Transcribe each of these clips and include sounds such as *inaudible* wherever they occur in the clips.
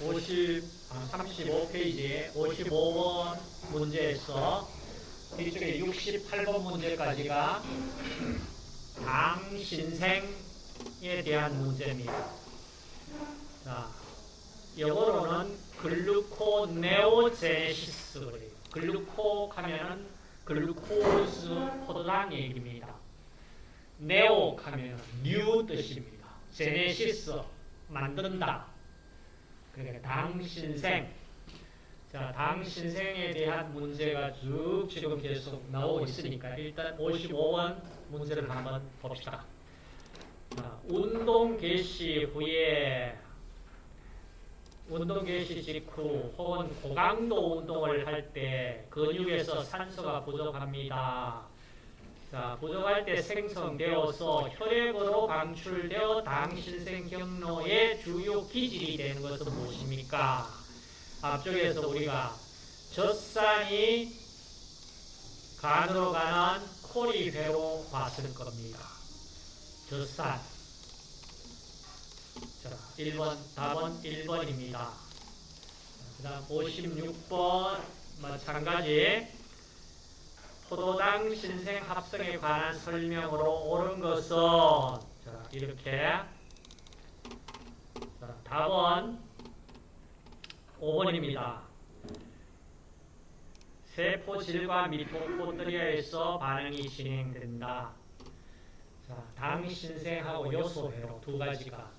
50, 아, 35페이지 55번 문제에서 뒤쪽에 68번 문제까지가 당신생에 대한 문제입니다. 자, 영어로는 gluconeogenesis 그래요. gluco 하면은 glucose 포도당 얘기입니다. neo 하면 new 뜻입니다. 제네시스 만든다. 그러니까 당신생. 자, 당신생에 대한 문제가 쭉 지금 계속 나오고 있으니까 일단 55번 문제를 한번 봅시다. 자, 운동 개시 후에 운동 개시 직후 혹은 고강도 운동을 할 때 근육에서 산소가 부족합니다. 자, 부족할 때 생성되어서 혈액으로 방출되어 당신생 경로의 주요 기질이 되는 것은 무엇입니까? 앞쪽에서 우리가 젖산이 간으로 가는 코리회로 봤을 겁니다. 젖산. 자, 1번, 답은 1번입니다. 그 다음 56번, 마찬가지. 포도당 신생 합성에 관한 설명으로 옳은 것은, 자, 이렇게. 자, 답은 5번입니다. 세포질과 미토콘드리아에서 반응이 진행된다. 자, 당 신생하고 요소 회로 두 가지가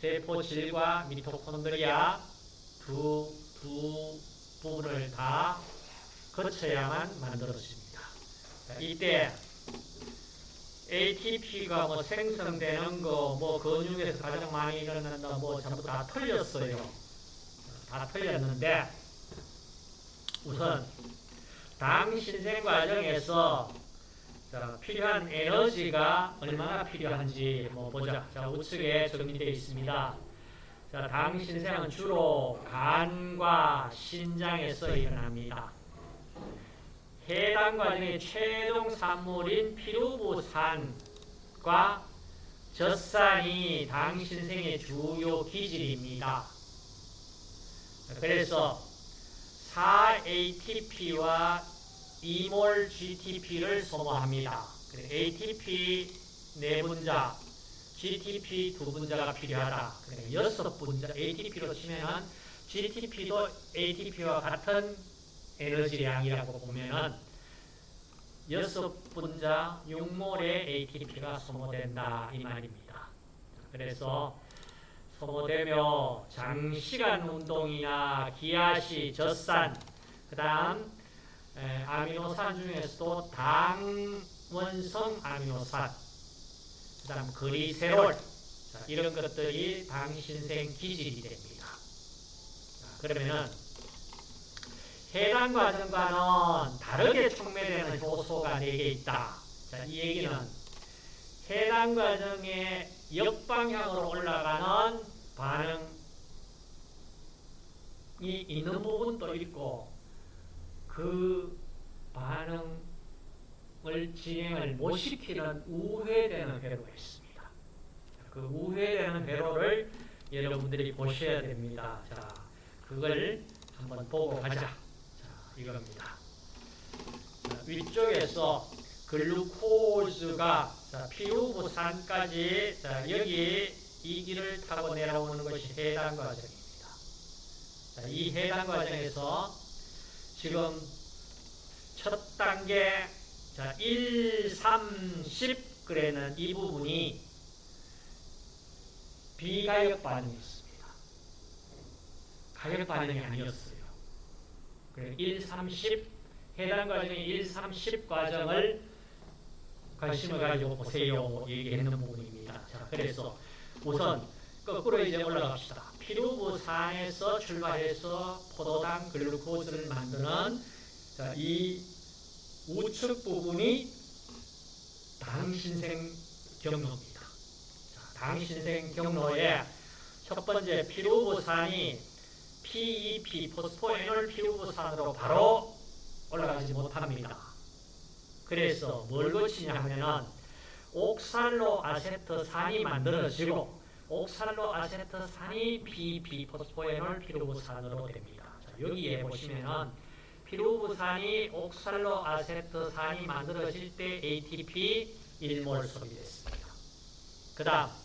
세포질과 미토콘드리아 두, 두 부분을 다 거쳐야만 만들어집니다. 자, 이때 ATP가 뭐 생성되는 거, 뭐 근육에서 가장 많이 일어난다, 뭐 전부 다 틀렸어요. 다 틀렸는데 우선 당 신생 과정에서 자, 필요한 에너지가 얼마나 필요한지 뭐 보자. 자, 우측에 정리되어 있습니다. 자, 당 신생은 주로 간과 신장에서 일어납니다. 해당 과정의 최종 산물인 피루부산과 젖산이 당 신생의 주요 기질입니다. 그래서 4ATP와 2몰 GTP를 소모합니다. ATP 네 분자, GTP 두 분자가 필요하다. 여섯 분자 ATP로 치면은 GTP도 ATP와 같은 에너지량이라고 보면은 여섯 분자 6몰의 ATP가 소모된다 이 말입니다. 그래서 소모되며 장시간 운동이나 기아시, 젖산, 그 다음 아미노산 중에서도 당원성 아미노산, 그 다음 그리세롤 자, 이런 것들이 당신생 기질이 됩니다. 자, 그러면은 해당 과정과는 다르게 촉매되는 효소가 4개 있다. 자, 이 얘기는 해당 과정에 역방향으로 올라가는 반응이 있는 부분도 있고 그 반응을 진행을 못 시키는 우회되는 회로가 있습니다. 그 우회되는 회로를 여러분들이 보셔야 됩니다. 자, 그걸 한번 보고 가자. 자, 이겁니다. 자, 위쪽에서 글루코즈가 자, 피우부산까지 자, 여기 이 길을 타고 내려오는 것이 해당 과정입니다. 자, 이 해당 과정에서 지금 첫 단계 자, 1, 3, 10 그래는 이 부분이 비가역 반응이 있습니다. 가역 반응이 아니었어요. 그래 1, 3, 10 해당 과정의 1, 3, 10 과정을 관심을 가지고 보세요. 얘기했는 부분입니다. 자, 그래서 우선 거꾸로 이제 올라갑시다. 피루부산에서 출발해서 포도당 글루코즈를 만드는 자, 이 우측 부분이 당신생 경로입니다. 자, 당신생 경로에 첫 번째 피루부산이 PEP, 포스포에놀 피루부산으로 바로 올라가지 못합니다. 그래서 뭘 거치냐 하면은 옥살로 아세트산이 만들어지고 옥살로 아세트산이 비비포스포에놀 피루부산으로 됩니다. 자, 여기에 보시면은 피루부산이 옥살로 아세트산이 만들어질 때 ATP 1몰 소비됐습니다. 그 다음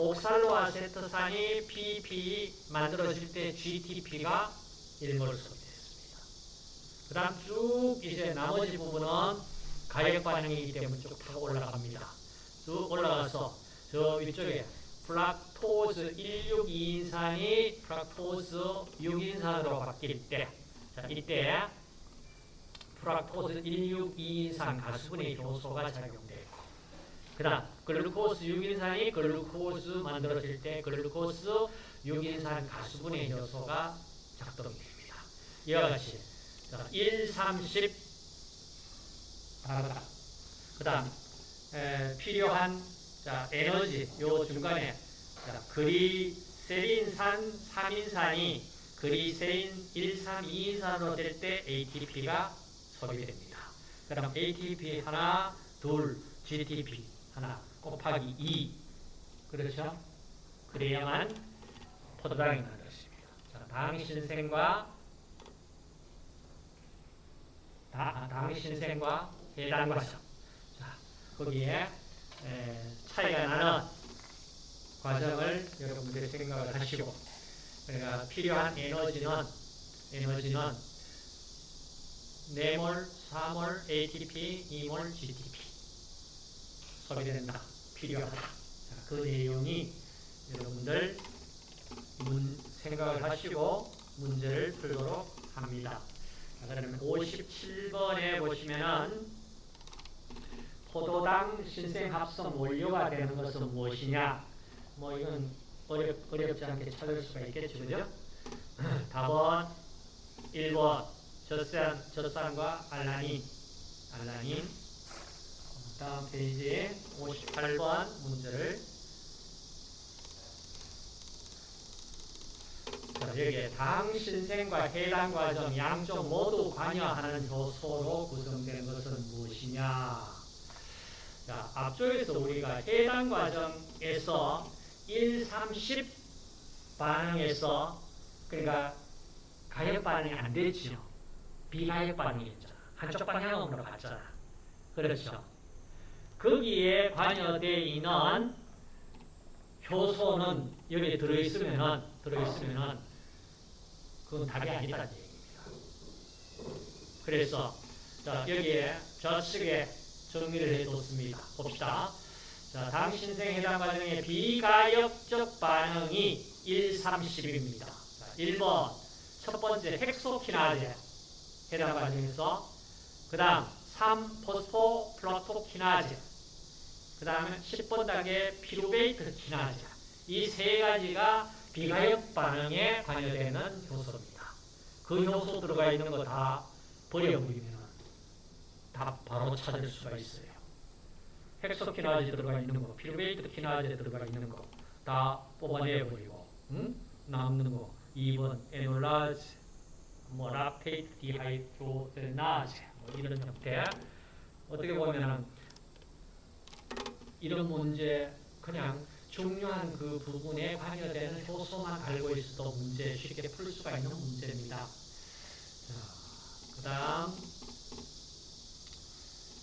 옥살로 아세트산이 PP 만들어질 때 GTP가 1몰 소비됐습니다. 그 다음 쭉 이제 나머지 부분은 가역 반응이기 때문에 쭉 타고 올라갑니다. 쭉 올라가서 저 위쪽에 fructose 16인산이 fructose 6인산으로 바뀔 때, 자, 이때 fructose 162인산 가수분해 효소가 작용되고, 그 다음 glucose 6인산이 glucose 만들어질 때 glucose 6인산 가수분해 효소가 작동이 됩니다. 이와 같이 자, 1, 30 다르다. 그 다음 필요한 자, 에너지 요 중간에 자, 그리세린산 3인산이 그리세인 1, 3, 2인산으로 될 때 ATP가 소비됩니다. 그 다음 ATP 하나, 둘, GTP 하나 곱하기 2 그렇죠? 그래야만 포도당이 만들어집니다. 자, 당신생과 다, 당신생과 해당 과정 자, 거기에 에, 차이가 나는 과정을 여러분들이 생각을 하시고 그러니까 필요한 에너지는 에너지는 4몰, 4몰 ATP, 2몰 GTP 소비된다. 필요하다. 자, 그 내용이 여러분들 문, 생각을 하시고 문제를 풀도록 합니다. 자, 그러면 57번에 보시면은 포도당 신생 합성 원료가 되는 것은 무엇이냐? 뭐 이건 어렵, 어렵지 않게 찾을 수가 있겠죠, 그죠? *laughs* 답은 1번 젖산, 젖산과 알라닌, 알라닌. 다음 페이지 58번 문제를 자, 여기에 당 신생과 해당 과정 양쪽 모두 관여하는 요소로 구성된 것은 무엇이냐? 자, 앞쪽에서 우리가 해당 과정에서 1, 30 반응에서 그러니까 가역 반응이 안 됐죠. 비가역 반응이었잖아. 한쪽 방향으로 갔잖아. 그렇죠. 거기에 관여되어 있는 효소는 여기에 들어있으면은 들어있으면은 그건 답이 아니다는 얘기입니다. 그래서 자 여기에 좌측에 정리를 해뒀습니다. 봅시다. 자, 당신생 해당 과정의 비가역적 반응이 1, 30입니다. 자, 1번 첫 번째 헥소키나제 해당 과정에서 그 다음 3포스포 플라토키나제 그 다음에 10번 단계 피루베이트 키나제 이세 가지가 비가역 반응에 관여되는 효소입니다. 그 효소 들어가 있는 거 다 버려버리면 다 바로 찾을 수가 있어요. 헥소키나제 들어가 있는 거, pyruvate 키나제 들어가 있는 거 다 뽑아내버리고 응? 남는 거 2번 에놀라제, 뭐 lactate 디하이드로제나제 뭐 이런 형태 어떻게 보면은 이런 문제 그냥 중요한 그 부분에 관여되는 효소만 알고 있어도 문제 쉽게 풀 수가 있는 문제입니다. 자, 그 다음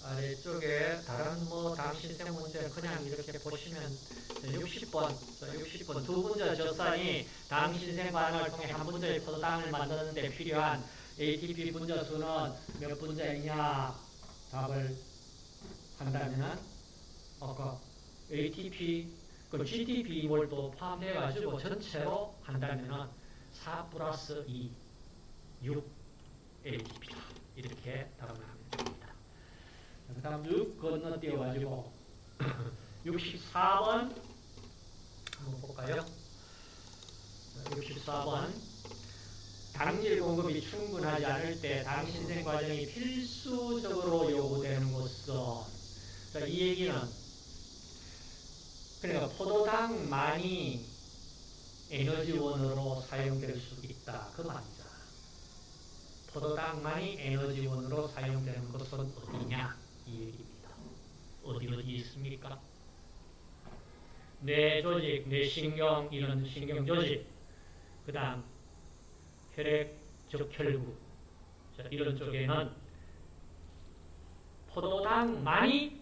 아래쪽에 다른 뭐 당신생 문제 그냥 이렇게 보시면 60번, 60번 두 분자 젖산이 당신생 반응을 통해 한 분자의 포도당을 만드는 데 필요한 ATP 분자 수는 몇 분자이냐 답을 한다면은 아까 ATP 그 GDP 이몰도 포함해 가지고 전체로 한다면은 4 플러스 2, 6 ATP다 이렇게 답을 하면 됩니다. 그 다음 6 건너뛰어 가지고 *laughs* 64번 한번 볼까요? 64번 당질 공급이 충분하지 않을 때 당신생 과정이 필수적으로 요구되는 것은 자, 이 얘기는 그러니까 포도당만이 에너지원으로 사용될 수 있다. 그 말이잖아 포도당만이 에너지원으로 사용되는 것은 어디냐? 이 얘기입니다. 어디 어디 있습니까? 뇌 조직, 뇌신경 이런 신경 조직, 그 다음 혈액 적 혈구. 자, 이런 쪽에는 포도당만이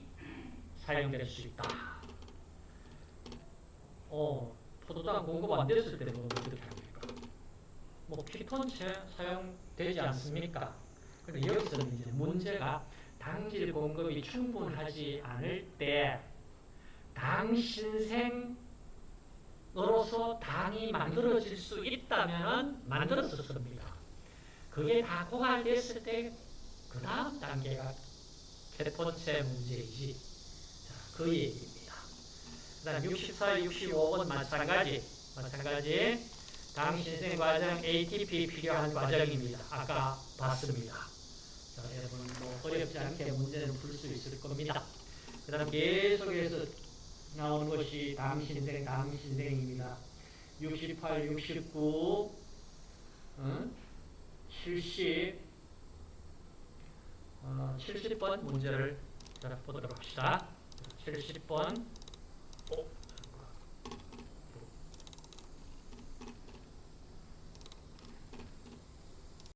사용될 수 있다. 어, 포도당 공급 안 됐을 때는 뭐 어떻게 합니까? 뭐 피톤 차- 사용되지 않습니까? 근데 여기서는 이제 문제가 당질 공급이 충분하지 않을 때 당신생으로서 당이 만들어질 수 있다면 만들었었습니다. 그게 다 고갈됐을 때 그 다음 단계가 케톤체 문제이지. 자, 그 얘기입니다. 그 다음 64, 65번 마찬가지. 마찬가지. 당 신생 과정 ATP 필요한 과정입니다. 아까 봤습니다. 자, 여러분 뭐 어렵지 않게 문제는 풀수 있을 겁니다. 그 다음 계속해서 나온 것이 당 신생, 당 신생입니다. 68, 69, 어? 70, 어, 70번 문제를 자, 보도록 합시다. 70번. Oh.